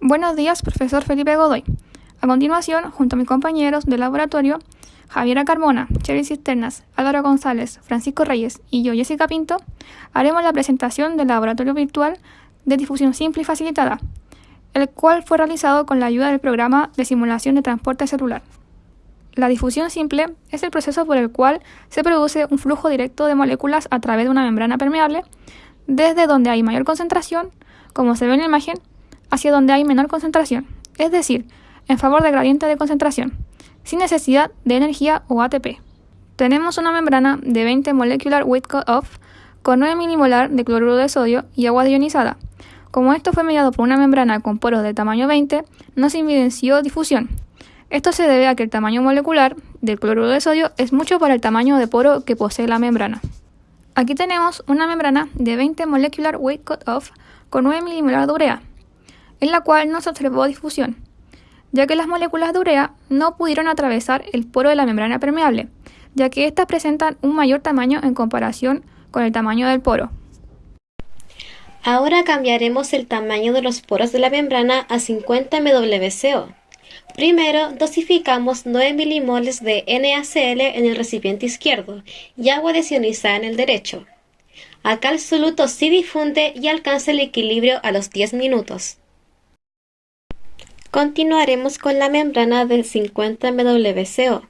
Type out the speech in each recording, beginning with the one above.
Buenos días, profesor Felipe Godoy. A continuación, junto a mis compañeros de laboratorio, Javiera Carmona, Cherry Cisternas, Álvaro González, Francisco Reyes y yo, Jessica Pinto, haremos la presentación del laboratorio virtual de difusión simple y facilitada, el cual fue realizado con la ayuda del programa de simulación de transporte celular. La difusión simple es el proceso por el cual se produce un flujo directo de moléculas a través de una membrana permeable, desde donde hay mayor concentración, como se ve en la imagen, hacia donde hay menor concentración, es decir, en favor del gradiente de concentración, sin necesidad de energía o ATP. Tenemos una membrana de 20 molecular weight cut-off con 9 milimolar de cloruro de sodio y agua ionizada. Como esto fue mediado por una membrana con poros de tamaño 20, no se evidenció difusión. Esto se debe a que el tamaño molecular del cloruro de sodio es mucho para el tamaño de poro que posee la membrana. Aquí tenemos una membrana de 20 molecular weight cut-off con 9 milimolar de urea, en la cual no se observó difusión, ya que las moléculas de urea no pudieron atravesar el poro de la membrana permeable, ya que éstas presentan un mayor tamaño en comparación con el tamaño del poro. Ahora cambiaremos el tamaño de los poros de la membrana a 50 MWCO. Primero, dosificamos 9 milimoles de NaCl en el recipiente izquierdo y agua desionizada en el derecho. Acá el soluto sí difunde y alcanza el equilibrio a los 10 minutos. Continuaremos con la membrana de 50 MWCO,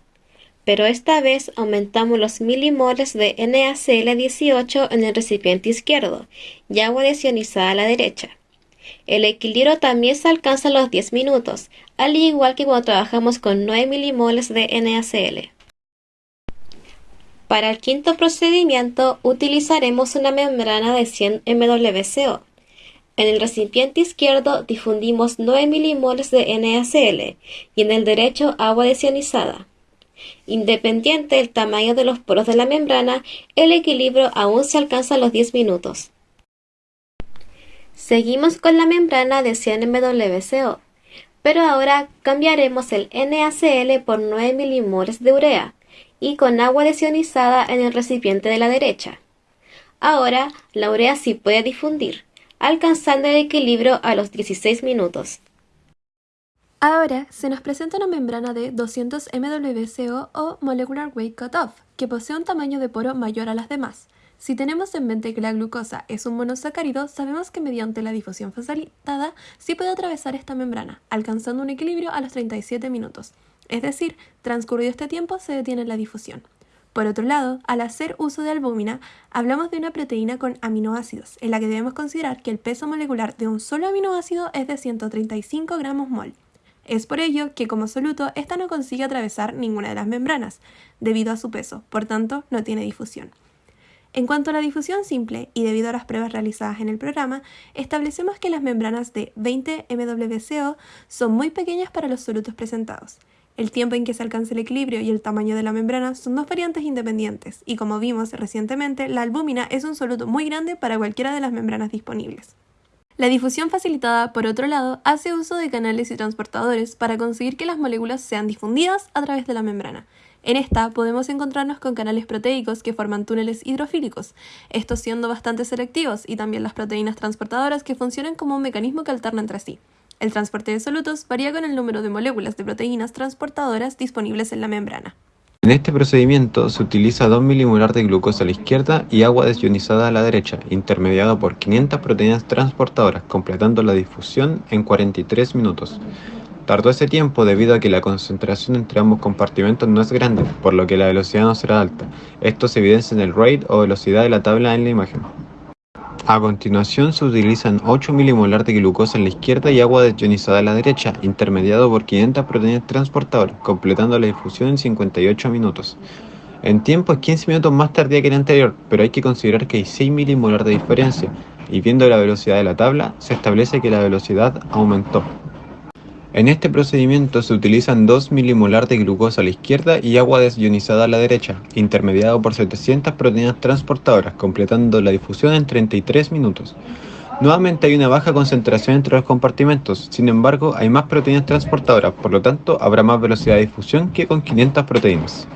pero esta vez aumentamos los milimoles de NaCl18 en el recipiente izquierdo y agua desionizada a la derecha. El equilibrio también se alcanza a los 10 minutos, al igual que cuando trabajamos con 9 milimoles de NaCl. Para el quinto procedimiento utilizaremos una membrana de 100 MWCO, en el recipiente izquierdo difundimos 9 milimoles de NaCl y en el derecho agua desionizada. Independiente del tamaño de los poros de la membrana, el equilibrio aún se alcanza a los 10 minutos. Seguimos con la membrana de 100 MWCO, pero ahora cambiaremos el NaCl por 9 milimoles de urea y con agua desionizada en el recipiente de la derecha. Ahora la urea sí puede difundir, alcanzando el equilibrio a los 16 minutos. Ahora se nos presenta una membrana de 200 MWCO o Molecular Weight Cutoff, que posee un tamaño de poro mayor a las demás. Si tenemos en mente que la glucosa es un monosacárido, sabemos que mediante la difusión facilitada sí puede atravesar esta membrana, alcanzando un equilibrio a los 37 minutos. Es decir, transcurrido este tiempo se detiene la difusión. Por otro lado, al hacer uso de albúmina, hablamos de una proteína con aminoácidos, en la que debemos considerar que el peso molecular de un solo aminoácido es de 135 gramos mol. Es por ello que como soluto, esta no consigue atravesar ninguna de las membranas, debido a su peso, por tanto, no tiene difusión. En cuanto a la difusión simple, y debido a las pruebas realizadas en el programa, establecemos que las membranas de 20 MWCO son muy pequeñas para los solutos presentados. El tiempo en que se alcanza el equilibrio y el tamaño de la membrana son dos variantes independientes, y como vimos recientemente, la albúmina es un soluto muy grande para cualquiera de las membranas disponibles. La difusión facilitada, por otro lado, hace uso de canales y transportadores para conseguir que las moléculas sean difundidas a través de la membrana. En esta podemos encontrarnos con canales proteicos que forman túneles hidrofílicos, estos siendo bastante selectivos, y también las proteínas transportadoras que funcionan como un mecanismo que alterna entre sí. El transporte de solutos varía con el número de moléculas de proteínas transportadoras disponibles en la membrana. En este procedimiento se utiliza 2 milimolar de glucosa a la izquierda y agua desionizada a la derecha, intermediado por 500 proteínas transportadoras, completando la difusión en 43 minutos. Tardó ese tiempo debido a que la concentración entre ambos compartimentos no es grande, por lo que la velocidad no será alta. Esto se evidencia en el rate o velocidad de la tabla en la imagen. A continuación se utilizan 8 milimolar de glucosa en la izquierda y agua desionizada a la derecha, intermediado por 500 proteínas transportadoras, completando la difusión en 58 minutos. En tiempo es 15 minutos más tardía que el anterior, pero hay que considerar que hay 6 milimolar de diferencia, y viendo la velocidad de la tabla, se establece que la velocidad aumentó. En este procedimiento se utilizan 2 milimolar de glucosa a la izquierda y agua desionizada a la derecha, intermediado por 700 proteínas transportadoras, completando la difusión en 33 minutos. Nuevamente hay una baja concentración entre los compartimentos, sin embargo hay más proteínas transportadoras, por lo tanto habrá más velocidad de difusión que con 500 proteínas.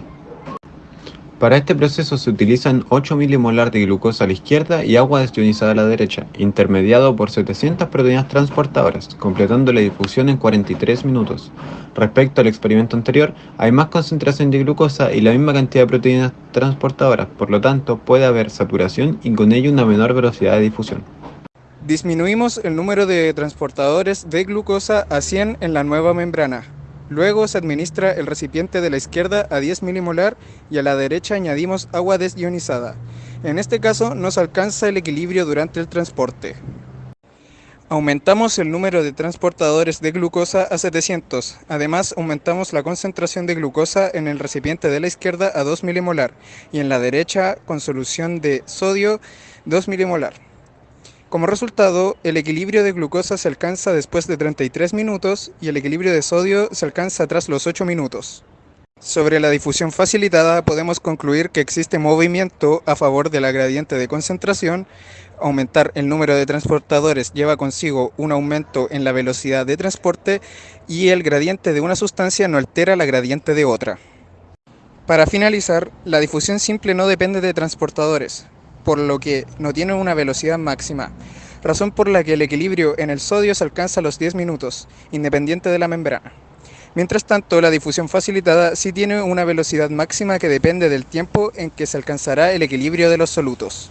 Para este proceso se utilizan 8 milimolar de glucosa a la izquierda y agua desionizada a la derecha, intermediado por 700 proteínas transportadoras, completando la difusión en 43 minutos. Respecto al experimento anterior, hay más concentración de glucosa y la misma cantidad de proteínas transportadoras, por lo tanto puede haber saturación y con ello una menor velocidad de difusión. Disminuimos el número de transportadores de glucosa a 100 en la nueva membrana. Luego se administra el recipiente de la izquierda a 10 milimolar y a la derecha añadimos agua desionizada. En este caso nos alcanza el equilibrio durante el transporte. Aumentamos el número de transportadores de glucosa a 700. Además, aumentamos la concentración de glucosa en el recipiente de la izquierda a 2 milimolar y en la derecha con solución de sodio 2 milimolar. Como resultado, el equilibrio de glucosa se alcanza después de 33 minutos y el equilibrio de sodio se alcanza tras los 8 minutos. Sobre la difusión facilitada podemos concluir que existe movimiento a favor de la gradiente de concentración, aumentar el número de transportadores lleva consigo un aumento en la velocidad de transporte y el gradiente de una sustancia no altera la gradiente de otra. Para finalizar, la difusión simple no depende de transportadores, por lo que no tiene una velocidad máxima, razón por la que el equilibrio en el sodio se alcanza a los 10 minutos, independiente de la membrana. Mientras tanto, la difusión facilitada sí tiene una velocidad máxima que depende del tiempo en que se alcanzará el equilibrio de los solutos.